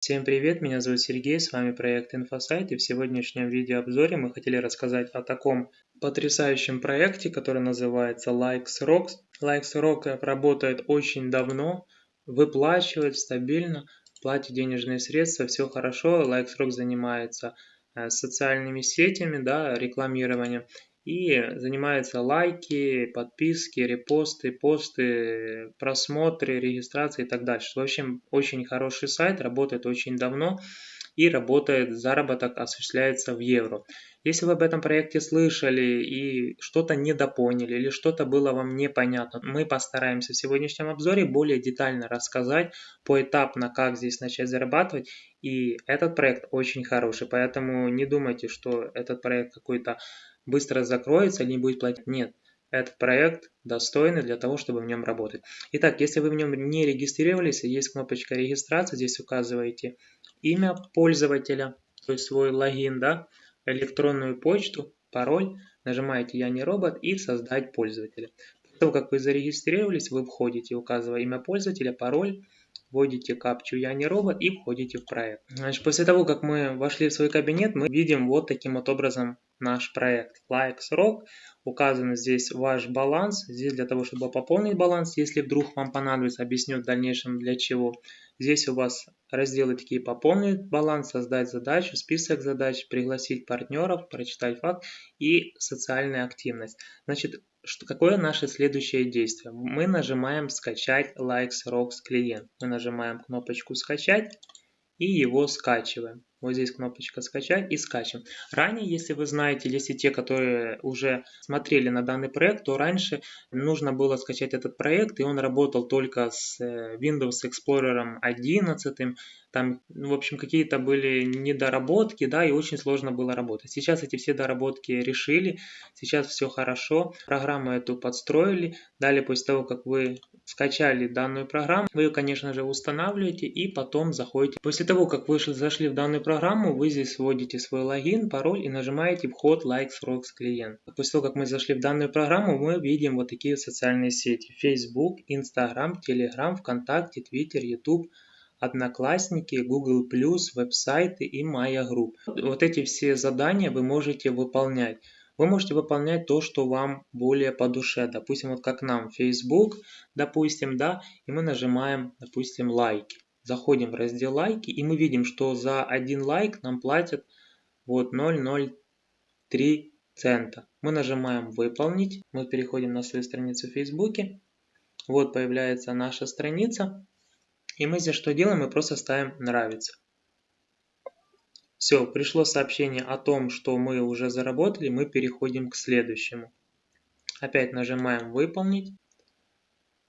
Всем привет, меня зовут Сергей, с вами проект InfoSite и в сегодняшнем видеообзоре мы хотели рассказать о таком потрясающем проекте, который называется LikesRocks. LikesRock работает очень давно, выплачивает стабильно, платит денежные средства, все хорошо. LikesRock занимается э, социальными сетями, да, рекламированием и занимается лайки, подписки, репосты, посты, просмотры, регистрации и так дальше. В общем, очень хороший сайт, работает очень давно и работает, заработок осуществляется в евро. Если вы об этом проекте слышали и что-то недопоняли или что-то было вам непонятно, мы постараемся в сегодняшнем обзоре более детально рассказать поэтапно, как здесь начать зарабатывать. И этот проект очень хороший, поэтому не думайте, что этот проект какой-то быстро закроется или не будет платить. Нет, этот проект достойный для того, чтобы в нем работать. Итак, если вы в нем не регистрировались, есть кнопочка регистрации, здесь указываете имя пользователя, то есть свой логин, да, электронную почту, пароль, нажимаете «Я не робот» и «Создать пользователя». После того, как вы зарегистрировались, вы входите, указывая имя пользователя, пароль, вводите капчу «Я не робот» и входите в проект. Значит, после того, как мы вошли в свой кабинет, мы видим вот таким вот образом наш проект Likes Rock. Указан здесь ваш баланс. Здесь для того, чтобы пополнить баланс, если вдруг вам понадобится, объясню в дальнейшем для чего. Здесь у вас разделы такие пополнить баланс, создать задачу, список задач, пригласить партнеров, прочитать факт и социальная активность. Значит, что, какое наше следующее действие? Мы нажимаем скачать Likes Rocks клиент. Мы нажимаем кнопочку скачать и его скачиваем. Вот здесь кнопочка «Скачать» и скачем. Ранее, если вы знаете, если те, которые уже смотрели на данный проект, то раньше нужно было скачать этот проект, и он работал только с э, Windows Explorer 11, там, ну, в общем, какие-то были недоработки, да, и очень сложно было работать. Сейчас эти все доработки решили, сейчас все хорошо, программу эту подстроили, далее после того, как вы скачали данную программу, вы ее, конечно же, устанавливаете и потом заходите. После того, как вы зашли в данную программу, вы здесь вводите свой логин, пароль и нажимаете вход Likes Rocks клиент. После того, как мы зашли в данную программу, мы видим вот такие социальные сети. Facebook, Instagram, Telegram, ВКонтакте, Twitter, YouTube, Одноклассники, Google+, веб-сайты и Maya Group. Вот эти все задания вы можете выполнять. Вы можете выполнять то, что вам более по душе. Допустим, вот как нам Facebook, допустим, да, и мы нажимаем, допустим, лайки. Заходим в раздел лайки, и мы видим, что за один лайк нам платят вот 0,03 цента. Мы нажимаем выполнить, мы переходим на свою страницу в Facebook. Вот появляется наша страница. И мы здесь что делаем? Мы просто ставим «Нравится». Все, пришло сообщение о том, что мы уже заработали, мы переходим к следующему. Опять нажимаем «Выполнить».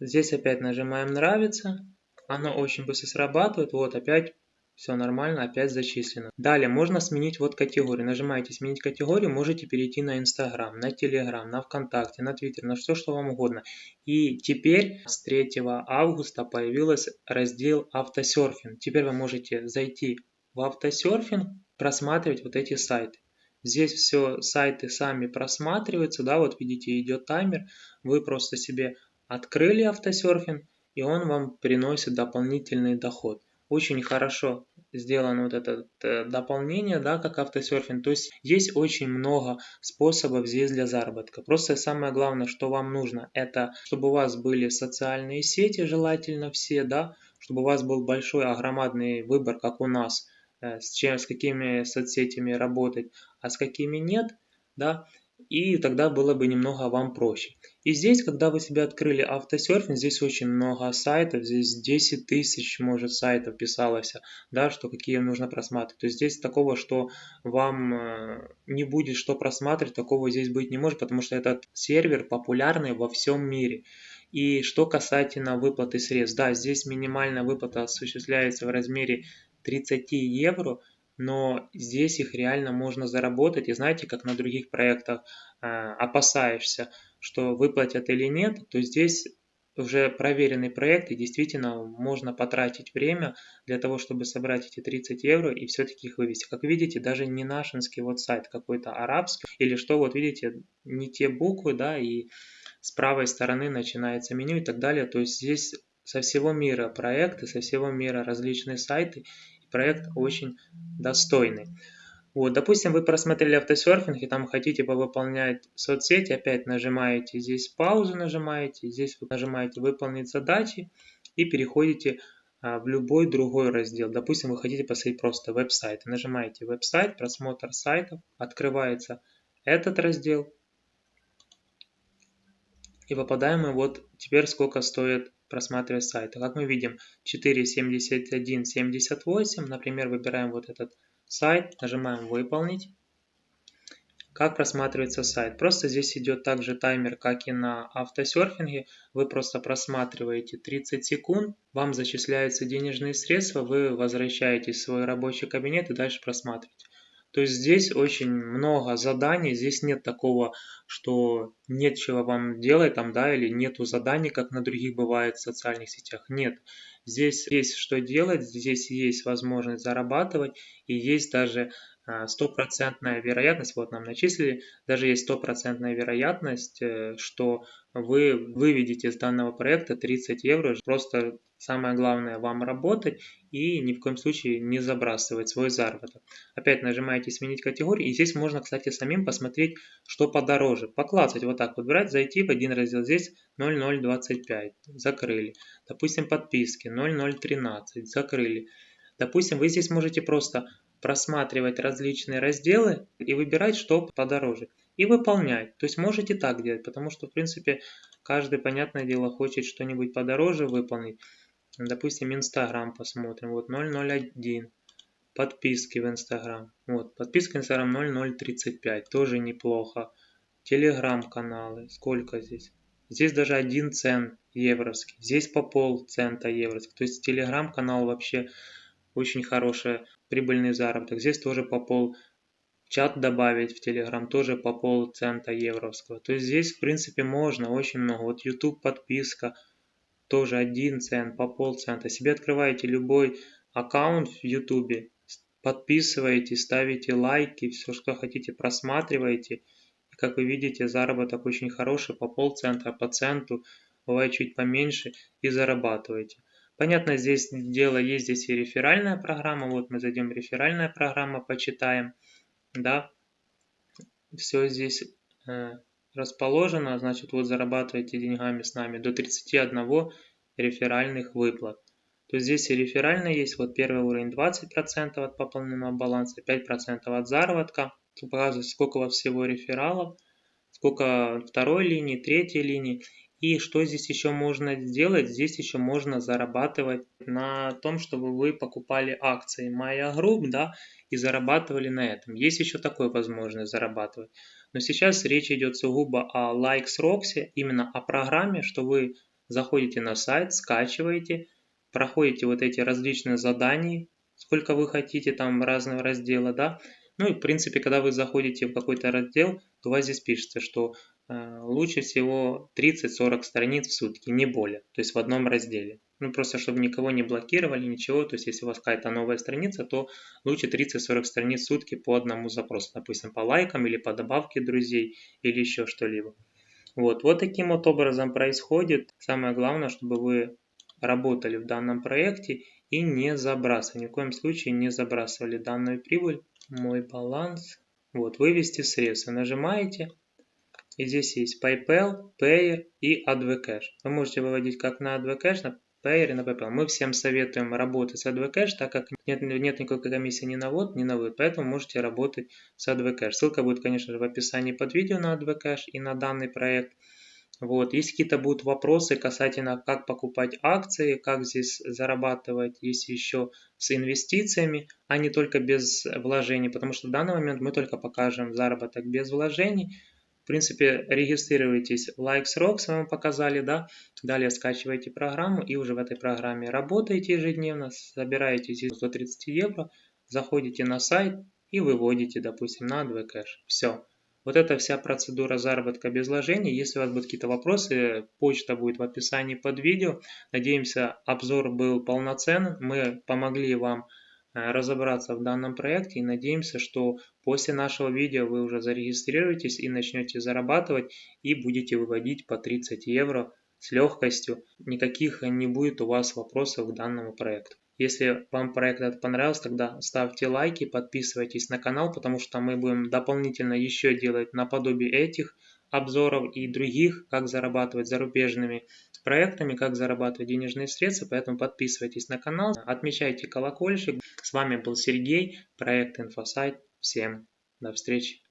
Здесь опять нажимаем «Нравится». Оно очень быстро срабатывает. Вот опять все нормально, опять зачислено. Далее можно сменить вот категорию. Нажимаете «Сменить категорию», можете перейти на Инстаграм, на Телеграм, на ВКонтакте, на Твиттер, на все, что вам угодно. И теперь с 3 августа появился раздел «Автосерфинг». Теперь вы можете зайти в автосерфинг, просматривать вот эти сайты. Здесь все сайты сами просматриваются, да, вот видите, идет таймер. Вы просто себе открыли автосерфинг, и он вам приносит дополнительный доход очень хорошо сделано вот это э, дополнение, да, как автосерфинг. То есть есть очень много способов здесь для заработка. Просто самое главное, что вам нужно, это чтобы у вас были социальные сети, желательно все, да, чтобы у вас был большой, огромадный выбор, как у нас, э, с, чем, с какими соцсетями работать, а с какими нет, да, и тогда было бы немного вам проще. И здесь, когда вы себе открыли автосерфинг, здесь очень много сайтов, здесь 10 тысяч, может, сайтов писалось, да, что какие нужно просматривать. То есть здесь такого, что вам э, не будет что просматривать, такого здесь быть не может, потому что этот сервер популярный во всем мире. И что касательно выплаты средств, да, здесь минимальная выплата осуществляется в размере 30 евро, но здесь их реально можно заработать. И знаете, как на других проектах э, опасаешься, что выплатят или нет, то здесь уже проверенный проект, и действительно можно потратить время для того, чтобы собрать эти 30 евро и все-таки их вывести. Как видите, даже не нашинский вот сайт, какой-то арабский, или что, вот видите, не те буквы, да, и с правой стороны начинается меню и так далее. То есть здесь со всего мира проекты, со всего мира различные сайты, проект очень достойный. Вот, допустим, вы просмотрели автосерфинг и там хотите повыполнять соцсети, опять нажимаете здесь паузу, нажимаете, здесь вы нажимаете выполнить задачи и переходите а, в любой другой раздел. Допустим, вы хотите посмотреть просто веб-сайт. Нажимаете веб-сайт, просмотр сайтов, открывается этот раздел. И попадаем мы вот теперь сколько стоит просматривать сайты. Как мы видим 4.71.78, например, выбираем вот этот сайт, нажимаем «Выполнить». Как просматривается сайт? Просто здесь идет также таймер, как и на автосерфинге. Вы просто просматриваете 30 секунд, вам зачисляются денежные средства, вы возвращаетесь в свой рабочий кабинет и дальше просматриваете. То есть здесь очень много заданий, здесь нет такого, что нет чего вам делать там, да, или нету заданий, как на других бывает в социальных сетях. Нет. Здесь есть что делать, здесь есть возможность зарабатывать и есть даже стопроцентная вероятность, вот нам начислили, даже есть стопроцентная вероятность, э, что вы выведете из данного проекта 30 евро. Просто самое главное вам работать и ни в коем случае не забрасывать свой заработок. Опять нажимаете «Сменить категорию» и здесь можно, кстати, самим посмотреть, что подороже. Поклацать вот так вот, брать, зайти в один раздел, здесь 0025, закрыли. Допустим, подписки 0013, закрыли. Допустим, вы здесь можете просто просматривать различные разделы и выбирать, что подороже. И выполнять. То есть можете так делать, потому что, в принципе, каждый, понятное дело, хочет что-нибудь подороже выполнить. Допустим, Инстаграм посмотрим. Вот 001. Подписки в Инстаграм. Вот, подписка Инстаграм 0035. Тоже неплохо. Телеграм-каналы. Сколько здесь? Здесь даже 1 цент евровский. Здесь по пол цента евровский. То есть телеграм-канал вообще очень хороший прибыльный заработок. Здесь тоже по пол чат добавить в Telegram тоже по пол цента евровского. То есть здесь в принципе можно очень много. Вот YouTube подписка тоже 1 цент по пол цента. Себе открываете любой аккаунт в YouTube, подписываете, ставите лайки, все что хотите просматриваете. И как вы видите заработок очень хороший по пол цента, по центу, бывает чуть поменьше и зарабатываете. Понятно, здесь дело есть здесь и реферальная программа. Вот мы зайдем реферальная программа, почитаем. Да, все здесь э, расположено. Значит, вот зарабатываете деньгами с нами до 31 реферальных выплат. То есть здесь и реферальная есть. Вот первый уровень 20% от пополненного баланса, 5% от заработка. Тут показывает, сколько у вас всего рефералов, сколько второй линии, третьей линии. И что здесь еще можно сделать? Здесь еще можно зарабатывать на том, чтобы вы покупали акции Maya Group, да, и зарабатывали на этом. Есть еще такой возможность зарабатывать. Но сейчас речь идет сугубо о Likes Roxy, именно о программе, что вы заходите на сайт, скачиваете, проходите вот эти различные задания, сколько вы хотите, там разного раздела, да. Ну и в принципе, когда вы заходите в какой-то раздел, то у вас здесь пишется, что лучше всего 30-40 страниц в сутки, не более, то есть в одном разделе. Ну, просто чтобы никого не блокировали, ничего, то есть если у вас какая-то новая страница, то лучше 30-40 страниц в сутки по одному запросу, допустим, по лайкам или по добавке друзей или еще что-либо. Вот, вот таким вот образом происходит. Самое главное, чтобы вы работали в данном проекте и не забрасывали, ни в коем случае не забрасывали данную прибыль. Мой баланс. Вот, вывести средства. Нажимаете, и здесь есть PayPal, Payer и AdvCash. Вы можете выводить как на AdvCash, на Payer и на PayPal. Мы всем советуем работать с AdvCash, так как нет, нет никакой комиссии ни на ввод, ни на вывод. Поэтому можете работать с AdvCash. Ссылка будет, конечно же, в описании под видео на AdvCash и на данный проект. Вот. Если какие-то будут вопросы касательно, как покупать акции, как здесь зарабатывать, если еще с инвестициями, а не только без вложений, потому что в данный момент мы только покажем заработок без вложений, принципе, регистрируйтесь в LikesRock, с вами показали, да. Далее скачиваете программу и уже в этой программе работаете ежедневно, собираете здесь 130 евро, заходите на сайт и выводите, допустим, на AdvCash. Все. Вот это вся процедура заработка без вложений. Если у вас будут какие-то вопросы, почта будет в описании под видео. Надеемся, обзор был полноценный. Мы помогли вам разобраться в данном проекте и надеемся, что после нашего видео вы уже зарегистрируетесь и начнете зарабатывать и будете выводить по 30 евро с легкостью. Никаких не будет у вас вопросов к данному проекту. Если вам проект этот понравился, тогда ставьте лайки, подписывайтесь на канал, потому что мы будем дополнительно еще делать наподобие этих обзоров и других, как зарабатывать зарубежными проектами, как зарабатывать денежные средства, поэтому подписывайтесь на канал, отмечайте колокольчик. С вами был Сергей, проект Инфосайт. Всем до встречи!